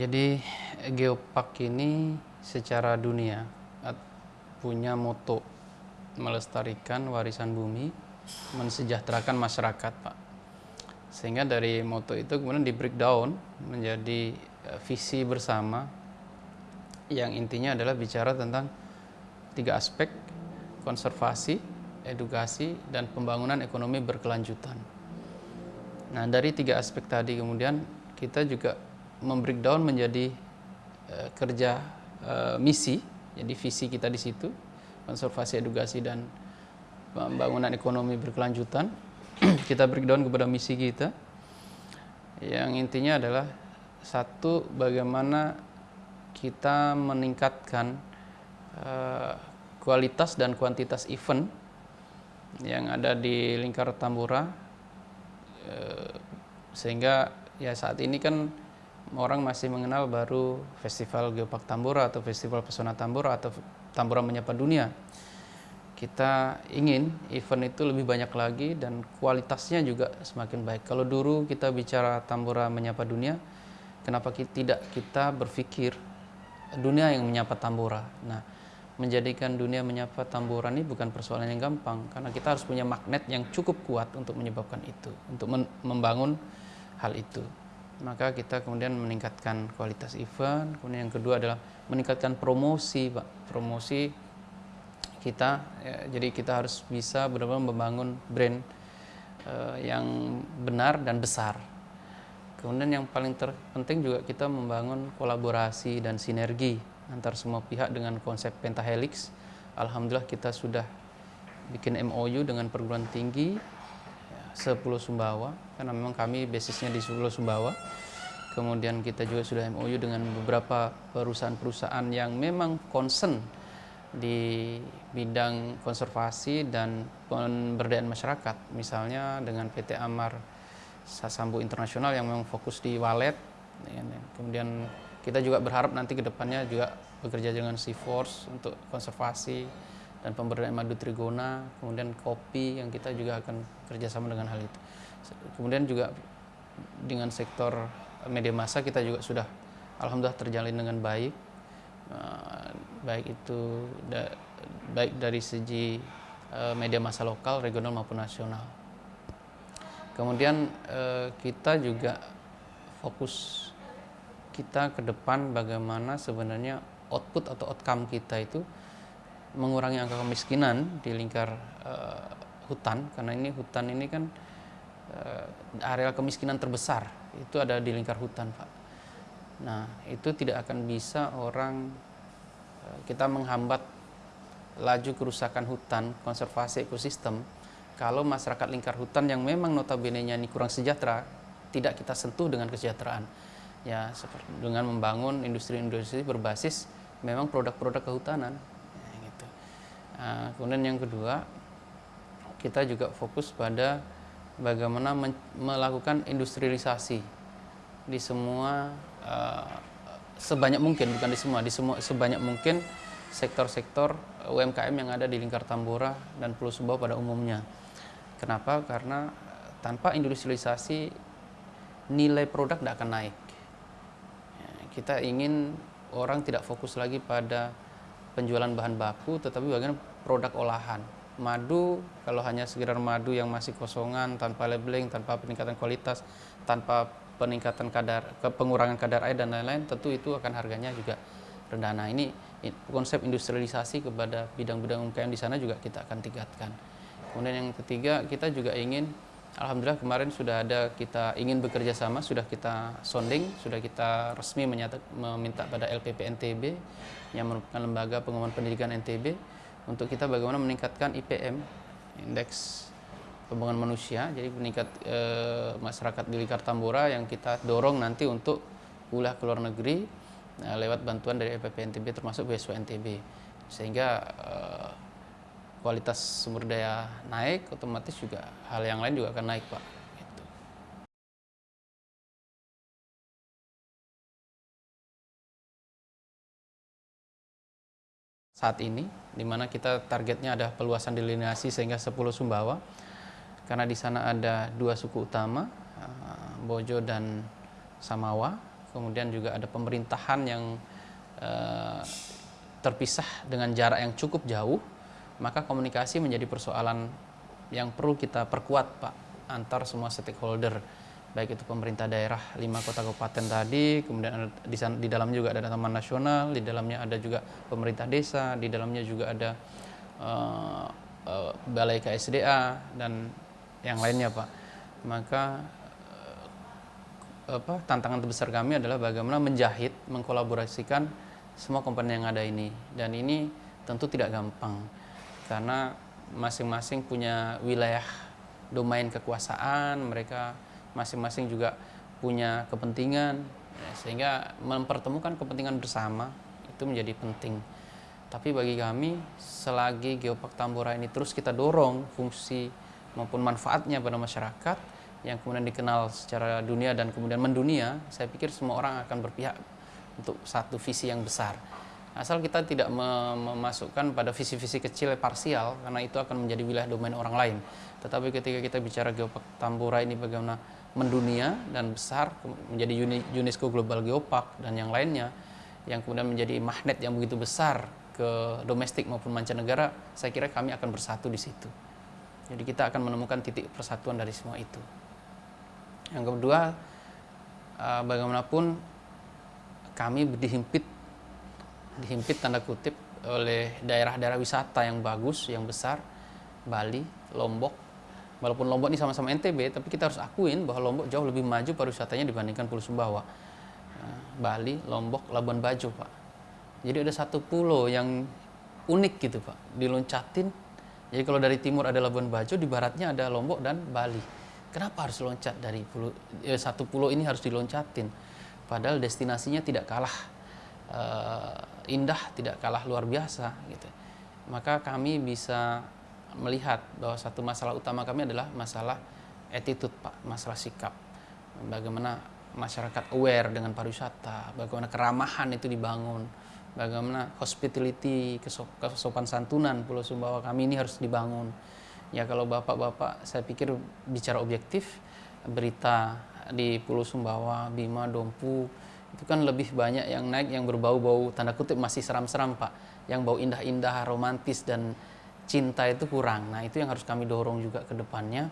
Jadi Geopark ini secara dunia punya moto melestarikan warisan bumi, mensejahterakan masyarakat, Pak. Sehingga dari moto itu kemudian di breakdown menjadi eh, visi bersama yang intinya adalah bicara tentang tiga aspek konservasi, edukasi, dan pembangunan ekonomi berkelanjutan. Nah dari tiga aspek tadi kemudian kita juga membreakdown menjadi uh, kerja uh, misi, jadi visi kita di situ, konservasi, edukasi dan pembangunan ekonomi berkelanjutan. kita breakdown kepada misi kita, yang intinya adalah satu bagaimana kita meningkatkan uh, kualitas dan kuantitas event yang ada di lingkar Tambora, sehingga ya saat ini kan orang masih mengenal baru Festival Geopark Tambora atau Festival Pesona Tambora atau Tambora Menyapa Dunia. Kita ingin event itu lebih banyak lagi dan kualitasnya juga semakin baik. Kalau dulu kita bicara Tambora Menyapa Dunia, kenapa kita, tidak kita berpikir dunia yang menyapa Tambora. Nah, menjadikan dunia menyapa Tambora ini bukan persoalan yang gampang karena kita harus punya magnet yang cukup kuat untuk menyebabkan itu, untuk membangun hal itu maka kita kemudian meningkatkan kualitas event. Kemudian yang kedua adalah meningkatkan promosi pak. Promosi kita ya, jadi kita harus bisa benar-benar membangun brand uh, yang benar dan besar. Kemudian yang paling terpenting juga kita membangun kolaborasi dan sinergi antar semua pihak dengan konsep pentahelix. Alhamdulillah kita sudah bikin MOU dengan perguruan tinggi Sepuluh Sumbawa karena memang kami basisnya di Sepuluh Sumbawa. Kemudian kita juga sudah MOU dengan beberapa perusahaan-perusahaan yang memang concern di bidang konservasi dan pemberdayaan masyarakat. Misalnya dengan PT Amar Sasambu Internasional yang memang fokus di walet kemudian kita juga berharap nanti ke depannya juga bekerja dengan Sea Force untuk konservasi dan pemberdayaan madu trigona, kemudian kopi yang kita juga akan kerjasama dengan hal itu. Kemudian juga dengan sektor media massa kita juga sudah alhamdulillah terjalin dengan baik, uh, baik itu baik dari segi uh, media massa lokal, regional maupun nasional. Kemudian uh, kita juga fokus kita ke depan bagaimana sebenarnya output atau outcome kita itu mengurangi angka kemiskinan di lingkar uh, hutan karena ini hutan ini kan uh, area kemiskinan terbesar itu ada di lingkar hutan pak. Nah itu tidak akan bisa orang uh, kita menghambat laju kerusakan hutan konservasi ekosistem kalau masyarakat lingkar hutan yang memang notabene-nya ini kurang sejahtera tidak kita sentuh dengan kesejahteraan ya seperti dengan membangun industri-industri berbasis memang produk-produk kehutanan Nah, kemudian yang kedua, kita juga fokus pada bagaimana melakukan industrialisasi di semua uh, sebanyak mungkin, bukan di semua, di semua sebanyak mungkin sektor-sektor UMKM yang ada di lingkar Tambora dan Pulau Sumbawa pada umumnya. Kenapa? Karena tanpa industrialisasi nilai produk tidak akan naik. Ya, kita ingin orang tidak fokus lagi pada penjualan bahan baku, tetapi bagaimana produk olahan. Madu, kalau hanya sekedar madu yang masih kosongan, tanpa labeling, tanpa peningkatan kualitas, tanpa peningkatan kadar, pengurangan kadar air dan lain-lain, tentu itu akan harganya juga rendah. Nah ini konsep industrialisasi kepada bidang-bidang UMKM di sana juga kita akan tingkatkan. Kemudian yang ketiga, kita juga ingin, Alhamdulillah kemarin sudah ada kita ingin bekerja sama, sudah kita sounding, sudah kita resmi menyata, meminta pada LPP NTB yang merupakan lembaga pengembangan pendidikan NTB untuk kita bagaimana meningkatkan IPM indeks pembangunan manusia jadi meningkat e, masyarakat di lingkar Tambora yang kita dorong nanti untuk kuliah ke luar negeri e, lewat bantuan dari EPP NTB termasuk beasiswa NTB sehingga e, kualitas sumber daya naik otomatis juga hal yang lain juga akan naik Pak. Saat ini, di mana kita targetnya ada peluasan delineasi sehingga 10 Sumbawa, karena di sana ada dua suku utama, eh, Bojo dan Samawa. kemudian juga ada pemerintahan yang uh, terpisah dengan jarak yang cukup jauh, maka komunikasi menjadi persoalan yang perlu kita perkuat, Pak, antar semua stakeholder baik itu pemerintah daerah lima kota kabupaten tadi, kemudian ada, di, di dalamnya juga ada taman nasional, di dalamnya ada juga pemerintah desa, di dalamnya juga ada uh, uh, balai KSDA dan yang lainnya pak. Maka uh, apa tantangan terbesar kami adalah bagaimana menjahit, mengkolaborasikan semua komponen yang ada ini dan ini tentu tidak gampang karena masing-masing punya wilayah domain kekuasaan mereka masing-masing juga punya kepentingan. Ya, sehingga mempertemukan kepentingan bersama itu menjadi penting. Tapi bagi kami selagi Geopark Tambora ini terus kita dorong fungsi maupun manfaatnya pada masyarakat yang kemudian dikenal secara dunia dan kemudian mendunia saya pikir semua orang akan berpihak untuk satu visi yang besar. Asal kita tidak memasukkan pada visi-visi kecil parsial karena itu akan menjadi wilayah domain orang lain. Tetapi ketika kita bicara Geopark Tambora ini bagaimana mendunia dan besar menjadi UNESCO Global Geopark dan yang lainnya yang kemudian menjadi magnet yang begitu besar ke domestik maupun mancanegara, saya kira kami akan bersatu di situ. Jadi kita akan menemukan titik persatuan dari semua itu. Yang kedua, eh, bagaimanapun kami dihimpit, dihimpit tanda kutip oleh daerah-daerah wisata yang bagus, yang besar, Bali, Lombok, walaupun Lombok ini sama-sama NTB, tapi kita harus akuin bahwa Lombok jauh lebih maju pariwisatanya dibandingkan Pulau Sumbawa. Nah, Bali, Lombok, Labuan Bajo, Pak. Jadi ada satu pulau yang unik gitu, Pak. Diloncatin. Jadi kalau dari timur ada Labuan Bajo, di baratnya ada Lombok dan Bali. Kenapa harus loncat dari pulau eh, satu pulau ini harus diloncatin? Padahal destinasinya tidak kalah uh, indah, tidak kalah luar biasa gitu. Maka kami bisa melihat bahwa satu masalah utama kami adalah masalah attitude Pak, masalah sikap. Bagaimana masyarakat aware dengan pariwisata, bagaimana keramahan itu dibangun, bagaimana hospitality, kesopan santunan Pulau Sumbawa kami ini harus dibangun. Ya kalau bapak-bapak saya pikir bicara objektif, berita di Pulau Sumbawa, Bima, Dompu, itu kan lebih banyak yang naik yang berbau-bau tanda kutip masih seram-seram Pak, yang bau indah-indah, romantis dan cinta itu kurang. Nah, itu yang harus kami dorong juga ke depannya.